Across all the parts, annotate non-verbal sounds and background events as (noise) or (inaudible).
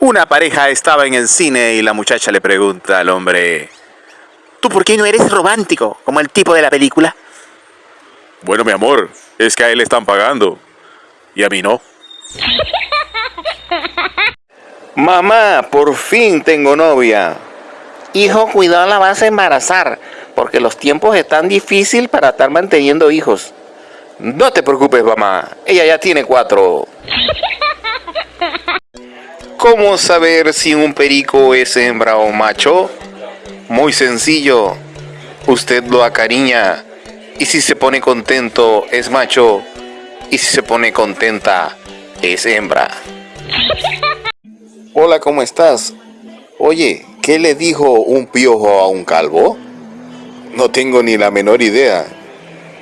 Una pareja estaba en el cine y la muchacha le pregunta al hombre, ¿tú por qué no eres romántico como el tipo de la película? Bueno, mi amor, es que a él le están pagando y a mí no. (laughs) Mamá, por fin tengo novia. Hijo, cuidado la vas a embarazar, porque los tiempos están difíciles para estar manteniendo hijos. No te preocupes, mamá, ella ya tiene cuatro. (laughs) ¿Cómo saber si un perico es hembra o macho? Muy sencillo. Usted lo acariña y si se pone contento es macho y si se pone contenta es hembra. (laughs) Hola, ¿cómo estás? Oye, ¿qué le dijo un piojo a un calvo? No tengo ni la menor idea.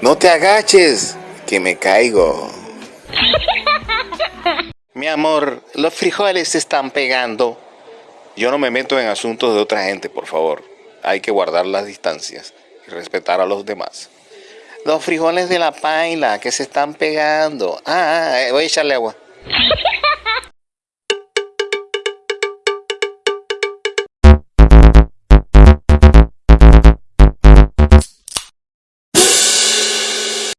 No te agaches, que me caigo. (laughs) Mi amor, los frijoles se están pegando. Yo no me meto en asuntos de otra gente, por favor. Hay que guardar las distancias y respetar a los demás. Los frijoles de la paila que se están pegando. Ah, ah, eh, voy a echarle agua. (laughs)